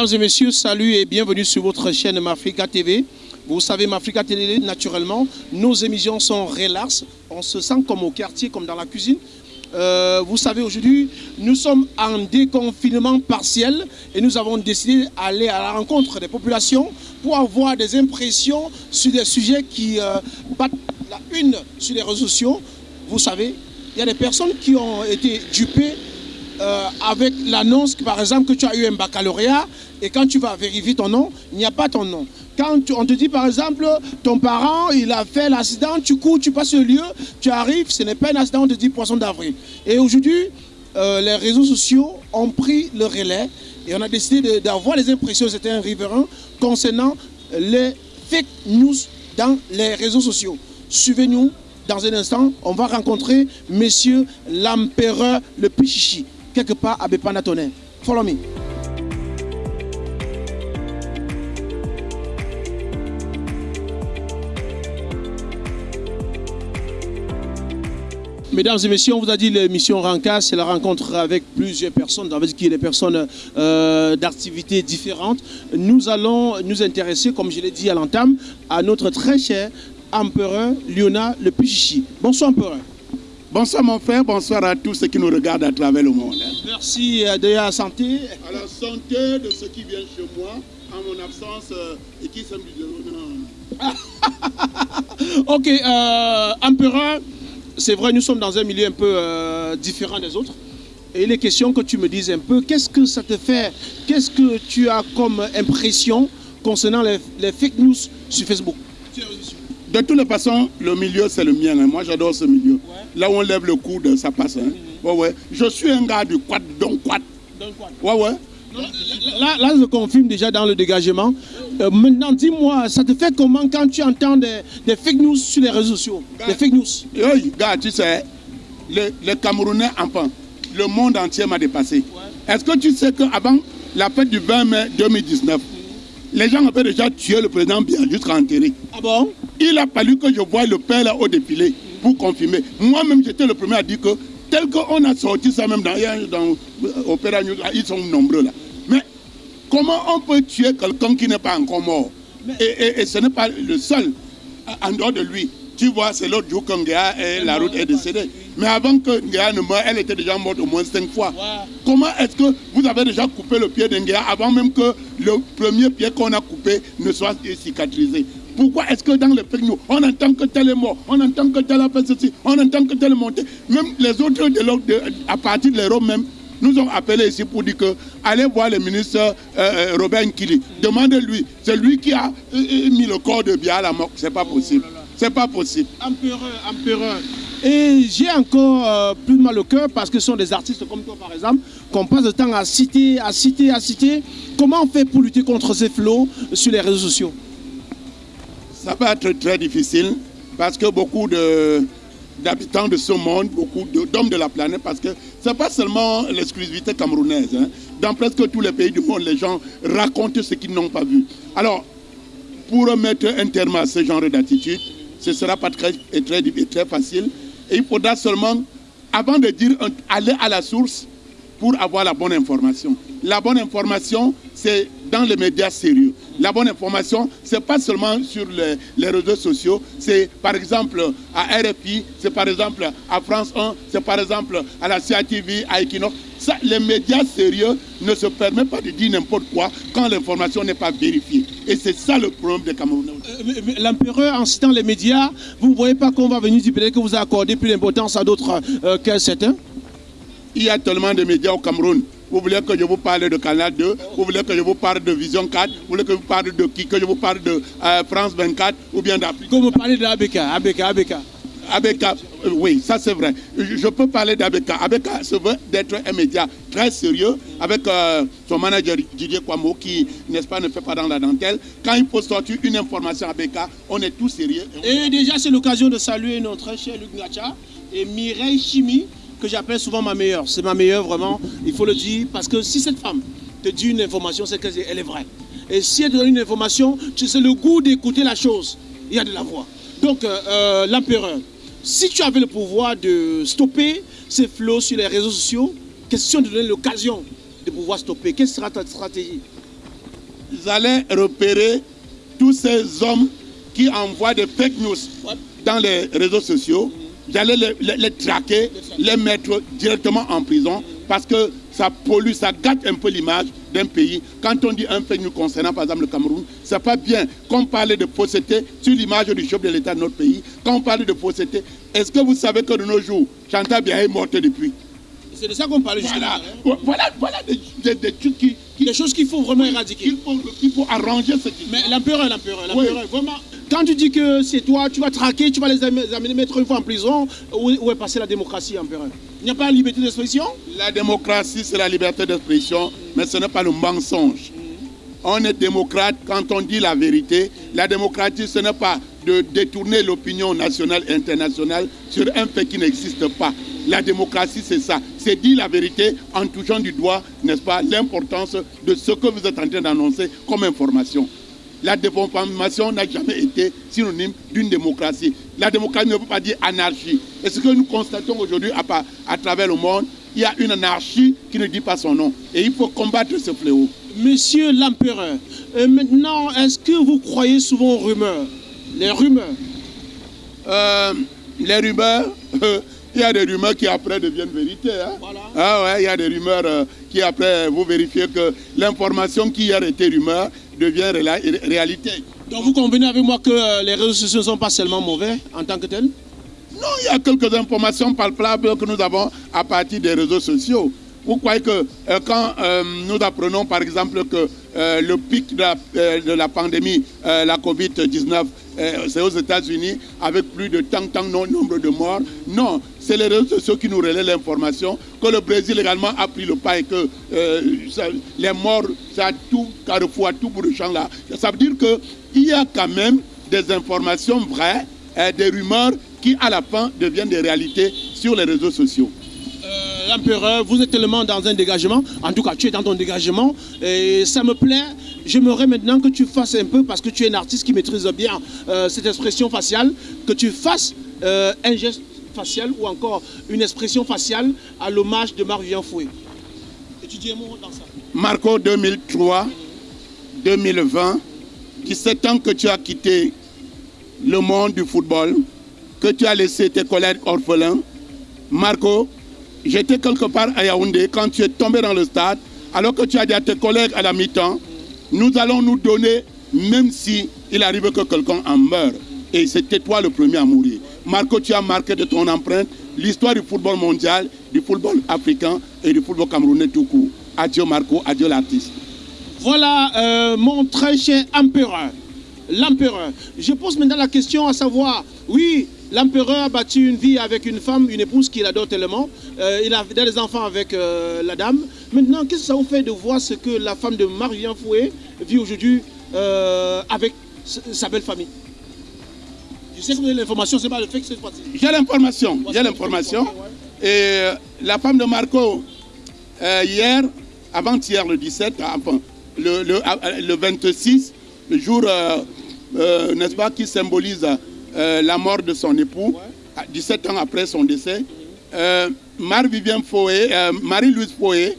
Mesdames et messieurs, salut et bienvenue sur votre chaîne Mafrica TV. Vous savez, Mafrica TV, naturellement, nos émissions sont relax. On se sent comme au quartier, comme dans la cuisine. Euh, vous savez, aujourd'hui, nous sommes en déconfinement partiel et nous avons décidé d'aller à la rencontre des populations pour avoir des impressions sur des sujets qui euh, battent la une sur les réseaux sociaux. Vous savez, il y a des personnes qui ont été dupées euh, avec l'annonce, par exemple, que tu as eu un baccalauréat et quand tu vas vérifier ton nom, il n'y a pas ton nom. Quand on te dit, par exemple, ton parent, il a fait l'accident, tu cours, tu passes le lieu, tu arrives, ce n'est pas un accident, on te dit poisson d'avril. Et aujourd'hui, euh, les réseaux sociaux ont pris le relais et on a décidé d'avoir les impressions, c'était un riverain, concernant les fake news dans les réseaux sociaux. Suivez-nous, dans un instant, on va rencontrer Monsieur l'empereur le Pichichi, quelque part à Bepanatone. Follow me. Mesdames et messieurs, on vous a dit l'émission Ranka, c'est la rencontre avec plusieurs personnes, avec qui des personnes euh, d'activités différentes. Nous allons nous intéresser, comme je l'ai dit à l'entame, à notre très cher empereur Liona le Pichichi. Bonsoir empereur. Bonsoir mon frère, bonsoir à tous ceux qui nous regardent à travers le monde. Merci euh, de la santé. À la santé de ceux qui viennent chez moi en mon absence euh, et qui sont Ok, euh, empereur, c'est vrai, nous sommes dans un milieu un peu euh, différent des autres. Et il est question que tu me dises un peu, qu'est-ce que ça te fait? Qu'est-ce que tu as comme impression concernant les, les fake news sur Facebook? De toutes les façons, le milieu, c'est le mien. hein. Moi, j'adore ce milieu. Là où on lève le coude, ça passe. hein. Ouais, ouais. Je suis un gars du quad, donc quad. Ouais, ouais. Là, là, je confirme déjà dans le dégagement. Euh, maintenant, dis-moi, ça te fait comment quand tu entends des, des fake news sur les réseaux sociaux? Des fake news Hey, gars, tu sais, les, les Camerounais, enfin, le monde entier m'a dépassé. Est-ce que tu sais qu'avant la fête du 20 mai 2019, les gens avaient déjà tué le président bien jusqu'à enterrer Ah bon? Il a fallu que je voie le père là au défilé pour confirmer. Moi-même, j'étais le premier à dire que, tel qu'on a sorti ça même dans, dans euh, Opéra News, là, ils sont nombreux là. Mais comment on peut tuer quelqu'un qui n'est pas encore mort? Et, et- et ce n'est pas le seul en- dehors de lui. Tu vois, c'est l'autre jour que Ngea et la route est décédée. Mais avant que Ngea ne meure, elle était déjà morte au moins cinq fois. Comment est-ce que vous avez déjà coupé le pied de Ngea avant même que le premier pied qu'on a coupé ne soit cicatrisé? Pourquoi est-ce que dans les fake on entend que tel est mort, on entend que tel a fait ceci, on entend que tel est monté Même les autres, à partir de l'Europe même, nous ont appelé ici pour dire que allez voir le ministre euh, euh, Robert Nkili. Demandez-lui. C'est lui qui a euh, euh, mis le corps de Bia à la mort. C'est pas possible. C'est pas possible. Empereur, empereur. Et j'ai encore plus mal au cœur parce que ce sont des artistes comme toi, par exemple, qu'on passe le temps à citer, à citer, à citer. Comment on fait pour lutter contre ces flots sur les réseaux sociaux? Ça va être très difficile parce que beaucoup d'habitants de ce monde, beaucoup d'hommes de, la planète, parce que ce n'est pas seulement l'exclusivité camerounaise. hein. Dans presque tous les pays du monde, les gens racontent ce qu'ils n'ont pas vu. Alors, pour mettre un terme à ce genre d'attitude, ce ne sera pas très, très, facile. Il faudra seulement, avant de dire, aller à la source pour avoir la bonne information. La bonne information, c'est dans les médias sérieux. La bonne information, ce n'est pas seulement sur les, réseaux sociaux, c'est par exemple à RFI, c'est par exemple à France 1, c'est par exemple à la CATV, à Equinox. Les médias sérieux ne se permettent pas de dire n'importe quoi quand l'information n'est pas vérifiée. Et c'est ça le problème des Camerounais. Euh, L'empereur, en citant les médias, vous ne voyez pas qu'on va venir dire que vous accordez plus d'importance à d'autres euh, que certains? Il y a tellement de médias au Cameroun. Vous voulez que je vous parle de Canal 2, vous voulez que je vous parle de Vision 4, vous voulez que je vous parle de qui, que je vous parle de euh, France 24 ou bien d'Afrique? Vous parlez de ABK, ABK, ABK. ABK, euh, oui, ça c'est vrai. Je, je peux parler d'ABK. ABK se veut d'être un média très sérieux avec euh, son manager Didier Kwamo qui, n'est-ce pas, ne fait pas dans la dentelle. Quand il faut sortir une information à ABK, on est tous sérieux. et on- Et déjà, c'est l'occasion de saluer notre cher Luc Ngacha et Mireille Chimi, que j'appelle souvent ma meilleure. C'est ma meilleure, vraiment, il faut le dire, parce que si cette femme te dit une information, c'est qu'elle est vraie. Et si elle te donne une information, tu sais le goût d'écouter la chose. Il y a de la voix. Donc, euh, euh, l'empereur, si tu avais le pouvoir de stopper ces flots sur les réseaux sociaux, question de donner l'occasion de pouvoir stopper, quelle sera ta stratégie? Allais repérer tous ces hommes qui envoient des fake news dans les réseaux sociaux. J'allais les, les- les traquer, les mettre directement en prison parce que ça pollue, ça gâte un peu l'image d'un pays. Quand on dit un fake news concernant par exemple le Cameroun, c'est pas bien. Quand on parle de fausseté sur l'image du chef de l'État de notre pays, quand on parle de fausseté, est-ce que vous savez que de nos jours, Chantal Biaye est morte depuis? C'est de ça qu'on parlait justement. Voilà, hein. voilà, voilà des, des- des trucs qui, qui- Des choses qu'il faut vraiment éradiquer. qu'il faut, arranger ce qui Mais l'empereur, l'empereur, Oui. l'empereur, vraiment. Quand tu dis que c'est toi, tu vas traquer, tu vas les amener, mettre une fois en prison, où, où est passée la démocratie, empereur Il n'y a pas la liberté d'expression? La démocratie, c'est la liberté d'expression, mais ce n'est pas le mensonge. On est démocrate quand on dit la vérité. La démocratie, ce n'est pas de détourner l'opinion nationale et internationale sur un fait qui n'existe pas. La démocratie, c'est ça. C'est dire la vérité en touchant du doigt, n'est-ce pas, l'importance de ce que vous êtes en train d'annoncer comme information. La désinformation n'a jamais été synonyme d'une démocratie. La démocratie ne veut pas dire anarchie. Et ce que nous constatons aujourd'hui à, travers le monde, il y a une anarchie qui ne dit pas son nom. Et il faut combattre ce fléau. Monsieur l'empereur, euh, maintenant, est-ce que vous croyez souvent aux rumeurs? Les rumeurs? Euh, les rumeurs, euh, il y a des rumeurs qui après deviennent vérité. hein. Voilà. Ah ouais, il y a des rumeurs euh, qui après vous vérifiez que l'information qui hier était rumeur devient réalité. Donc vous convenez avec moi que euh, les réseaux sociaux ne sont pas seulement mauvais en tant que tels? Non, il y a quelques informations palpables que nous avons à partir des réseaux sociaux. Vous croyez que euh, quand euh, nous apprenons par exemple que euh, le pic de la, de la pandémie, la Covid-19, euh, c'est aux États-Unis avec plus de tant, tant no- nombre de morts? Non, c'est les réseaux sociaux qui nous relaient l'information que le Brésil également a pris le pas et que euh, ça- les morts, c'est à tout carrefour, à tout bout de champ là. Ça veut dire qu'il y a quand même des informations vraies, euh, des rumeurs qui à la fin deviennent des réalités sur les réseaux sociaux. Euh, L'empereur, vous êtes tellement dans un dégagement, en tout cas tu es dans ton dégagement, et ça me plaît. J'aimerais maintenant que tu fasses un peu, parce que tu es un artiste qui maîtrise bien euh, cette expression faciale, que tu fasses un geste facial ou encore une expression faciale à l'hommage de Marc-Vivien mot dans ça. Marco 2003, 2020, 17 ans que tu as quitté le monde du football, que tu as laissé tes collègues orphelins. Marco, j'étais quelque part à Yaoundé quand tu es tombé dans le stade, alors que tu as dit à tes collègues à la mi-temps, nous allons nous donner, même si arrive que quelqu'un en meure. Et c'était toi le premier à mourir. Marco, tu as marqué de ton empreinte l'histoire du football mondial, du football africain et du football camerounais tout court. Adieu Marco, adieu l'artiste. Voilà euh, mon très cher empereur. L'empereur. Je pose maintenant la question à savoir, oui, l'empereur a battu une vie avec une femme, une épouse qu'il adore tellement. Euh, il a des enfants avec euh, la dame. Maintenant, qu'est-ce que ça vous fait de voir ce que la femme de Marie-Jean Fouet vit aujourd'hui avec sa belle famille? Je sais que vous avez l'information, c'est pas le fait que c'est passé. J'ai l'information, j'ai l'information. Et euh, la femme de Marco, euh, hier, avant-hier, le 17, enfin, le, le, euh, le 26, le jour, euh, euh, n'est-ce pas, qui symbolise euh, la mort de son époux, à 17 ans après son décès, euh, Marie-Vivien Fouet, euh, Marie-Louise Fouet,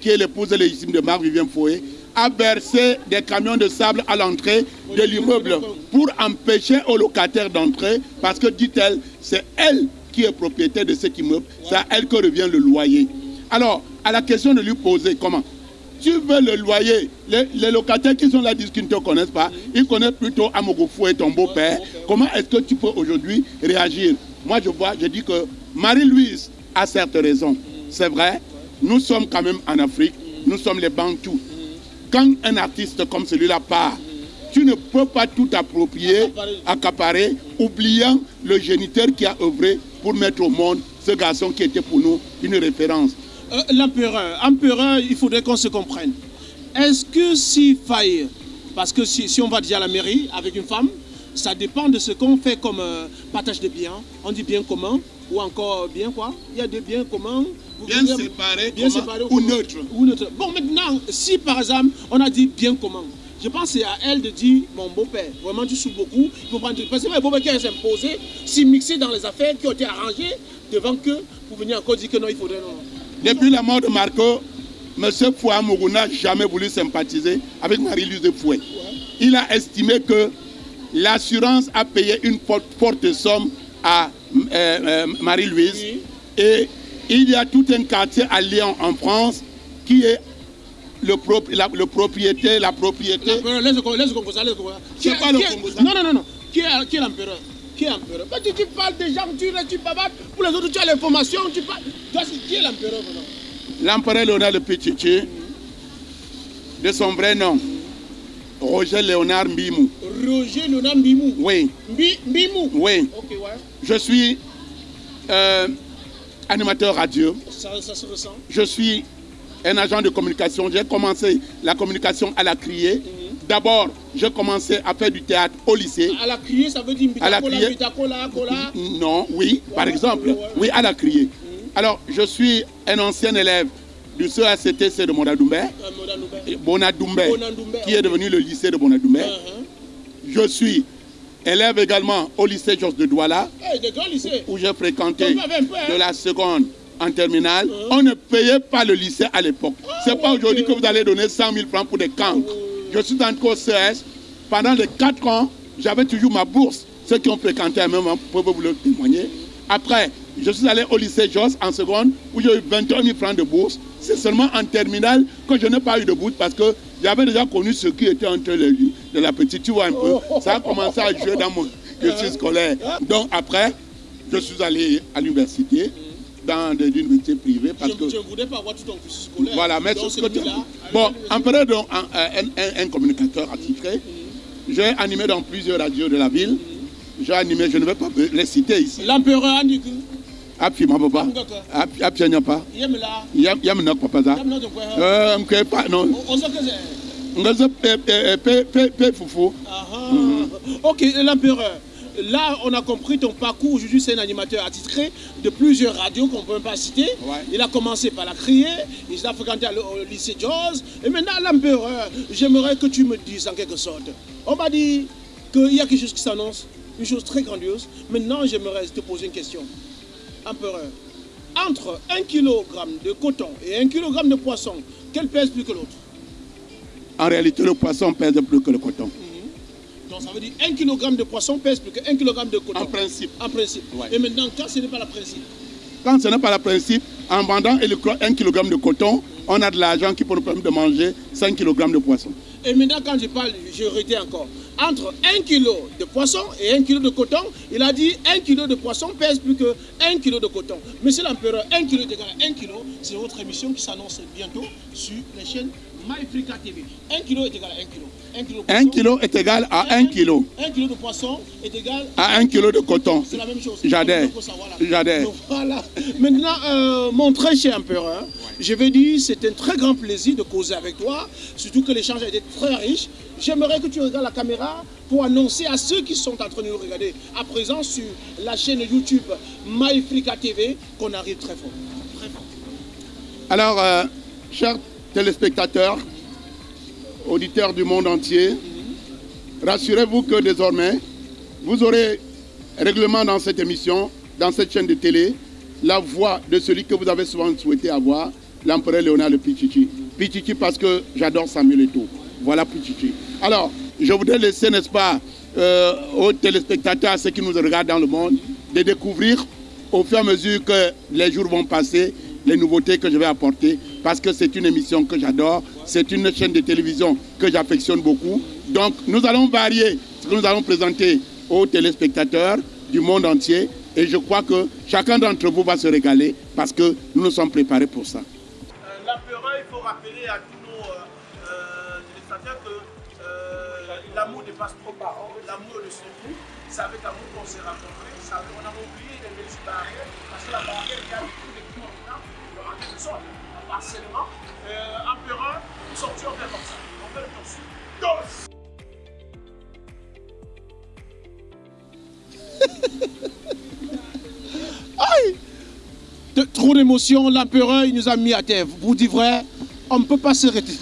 qui est l'épouse légitime de Marc-Vivien Fouet, a versé des camions de sable à l'entrée de l'immeuble pour empêcher aux locataires d'entrer parce que, dit-elle, c'est elle qui est propriétaire de cet immeuble, c'est à elle que revient le loyer. Alors, à la question de lui poser comment? Tu veux le loyer, les, locataires qui sont là disent qu'ils ne te connaissent pas, ils connaissent plutôt Amogofou et ton beau-père. Comment est-ce que tu peux aujourd'hui réagir? Moi, je vois, je dis que Marie-Louise a certes raison. C'est vrai, nous sommes quand même en Afrique, nous sommes les Bantous. Quand un artiste comme celui-là part, tu ne peux pas tout approprier, accaparer, oubliant le géniteur qui a œuvré pour mettre au monde ce garçon qui était pour nous une référence. Euh, L'empereur, empereur, il faudrait qu'on se comprenne. Est-ce que s'il faille, parce que si, si on va déjà à la mairie avec une femme, ça dépend de ce qu'on fait comme euh, partage de biens. On dit bien commun ou encore bien quoi Il y a des biens communs. Bien séparés ou neutre. Ou neutre. Bon, maintenant, si par exemple on a dit bien commun, je pense que c'est à elle de dire mon beau-père, vraiment tu souffres beaucoup, il faut prendre. Parce que le beau-père qui s'imposer, s'y mixer dans les affaires qui ont été arrangées devant que pour venir encore dire que non, il faudrait non. Depuis la mort de Marco, M. Fouamourou n'a jamais voulu sympathiser avec Marie-Louise Fouet. Il a estimé que l'assurance a payé une forte, forte somme à euh, euh, Marie-Louise Oui. et il y a tout un quartier à Lyon en France qui est le, prop- la, le propriété, la propriété. Laisse Congo, ça, laisse. C'est pas le Congo, ça. Non, non, non, non. Qui est, qui est l'empereur? Qui est l'empereur? Quand tu, tu parles des gens, tu, tu bavardes. Pour les autres, tu as l'information, tu parles. Toi, Qui est l'empereur maintenant? L'empereur Léonard le Pichichi, de son vrai nom, Roger Léonard Mbimou. Roger Léonard Mbimou? Oui, Mbi- Mbimou? oui. Ok, ouais. Je suis euh, animateur radio. Ça, ça se ressent. Je suis un agent de communication. J'ai commencé la communication à la criée. D'abord, j'ai commencé à faire du théâtre au lycée. À la criée, ça veut dire À la criée. Non, oui, par exemple. ouais. Oui, à la criée. Alors, je suis un ancien élève du CACTC de Monadoumbe, Euh. Bonadoumbe, qui est devenu le lycée de Bonadoumbe. Uh-huh. Je suis élève également au lycée Georges de Douala, Eh, où j'ai fréquenté un peu, hein. de la seconde en terminale. Mhm. On ne payait pas le lycée à l'époque. C'est pas ouais, aujourd'hui ok. que vous allez donner 100 000 francs pour des camps. Oh. Je suis entré au CS. Pendant les 4 ans, j'avais toujours ma bourse. Ceux qui ont fréquenté même hein, peuvent vous le témoigner. Après, je suis allé au lycée Jos en seconde, où j'ai eu 21 000 francs de bourse. C'est seulement en terminale que je n'ai pas eu de bourse parce que j'avais déjà connu ce qui était entre les de la petite. Tu vois un peu. Ça a commencé à jouer dans mon cursus scolaire. Donc après, je suis allé à l'université, dans des universités privées parce Je que je ne voudrais pas avoir tout ton cursus scolaire. voilà, mais ce que tu- celui-là, Bon, en prenant donc un, un- un- un communicateur attitré, j'ai animé dans plusieurs radios de la ville. J'ai animé, je ne vais pas les citer ici. L'empereur a dit que. Api ma papa. Api api anya pa. Yem là. Yam yam nak papa za. Yem là de quoi Euh, pa c'est. Ngaze pe pe pe pe fufu. Ah. Ok, l'empereur. Là, on a compris ton parcours. Aujourd'hui, c'est un animateur attitré de plusieurs radios qu'on ne peut même pas citer. Ouais. Il a commencé par la crier, il a fréquenté au lycée Jaws. Et maintenant, l'empereur, j'aimerais que tu me dises en quelque sorte. On m'a dit qu'il y a quelque chose qui s'annonce, une chose très grandiose. Maintenant, j'aimerais te poser une question. Empereur, entre un kilogramme de coton et un kilogramme de poisson, quel pèse plus que l'autre? En réalité, le poisson pèse plus que le coton. Donc ça veut dire 1 kg de poisson pèse plus que 1 kg de coton. En principe. En principe. Ouais. Et maintenant, quand ce n'est pas le principe, Quand ce n'est pas le principe, en vendant un kg de coton, on a de l'argent qui peut nous permettre de manger 5 kg de poisson. Et maintenant quand je parle, je redis encore, entre 1 kg de poisson et 1 kg de coton, il a dit 1 kg de poisson pèse plus que 1 kg de coton. Monsieur l'empereur, 1 kg est égal à 1 kg, c'est votre émission qui s'annonce bientôt sur les chaînes. 1 kg est égal à 1 kg. 1 kg de 1 poisson- kg est égal à 1 kg. 1 kg de poisson est égal À 1 kg de coton. C'est la même chose. J'adhère. J'adhère. Voilà. Maintenant, euh, mon très cher empereur, je vais dire, c'est un très grand plaisir de causer avec toi, surtout que l'échange a été très riche. J'aimerais que tu regardes la caméra pour annoncer à ceux qui sont en train de nous regarder à présent sur la chaîne YouTube MyFrica TV qu'on arrive très fort. Très fort. Alors, euh, chers téléspectateurs, auditeurs du monde entier, rassurez-vous que désormais, vous aurez règlement dans cette émission, dans cette chaîne de télé, la voix de celui que vous avez souvent souhaité avoir, l'empereur Léonard le Pichichi. Pichichi parce que j'adore Samuel Eto'o. Voilà Pichichi. Alors, je voudrais laisser, n'est-ce pas, euh, aux téléspectateurs, à ceux qui nous regardent dans le monde, de découvrir au fur et à mesure que les jours vont passer, les nouveautés que je vais apporter, parce que c'est une émission que j'adore, c'est une chaîne de télévision que j'affectionne beaucoup. Donc nous allons varier ce que nous allons présenter aux téléspectateurs du monde entier, et je crois que chacun d'entre vous va se régaler, parce que nous nous sommes préparés pour ça. L'empereur, il faut rappeler à tous nos euh, téléspectateurs que euh, l'amour dépasse trop parents, l'amour de ce nous. C'est avec amour qu'on s'est rencontrés, on a oublié les belles barrières, parce que la barrière, il y a tout maintenant, en quelque sorte, en harcèlement. Euh, empereur, nous sortions faire comme ça. On fait le torse. Torse Aïe de- trop d'émotions, l'empereur il nous a mis à terre. Vous dites vrai, on ne peut pas s'arrêter.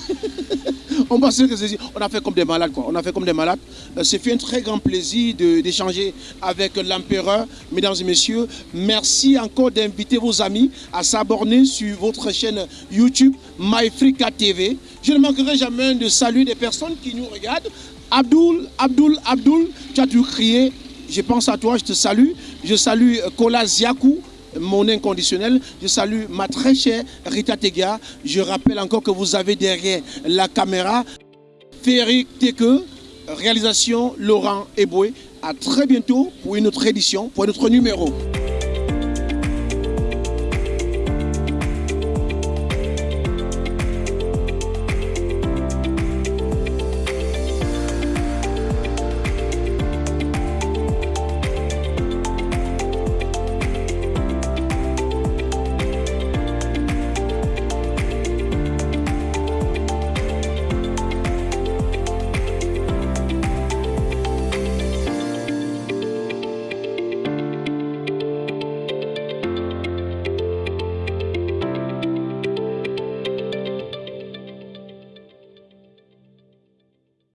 on a fait comme des malades, quoi. On a fait comme des malades. Euh, C'est fait un très grand plaisir d'échanger avec l'empereur. Mesdames et messieurs, merci encore d'inviter vos amis à s'abonner sur votre chaîne YouTube MyFrica TV. Je ne manquerai jamais de saluer des personnes qui nous regardent. Abdoul, Abdoul, Abdoul, tu as dû crier. Je pense à toi, je te salue. Je salue euh, Kola Ziakou, mon inconditionnel. Je salue ma très chère Rita Tega. Je rappelle encore que vous avez derrière la caméra Féric Teke, réalisation Laurent Eboué. À très bientôt pour une autre édition, pour un autre numéro.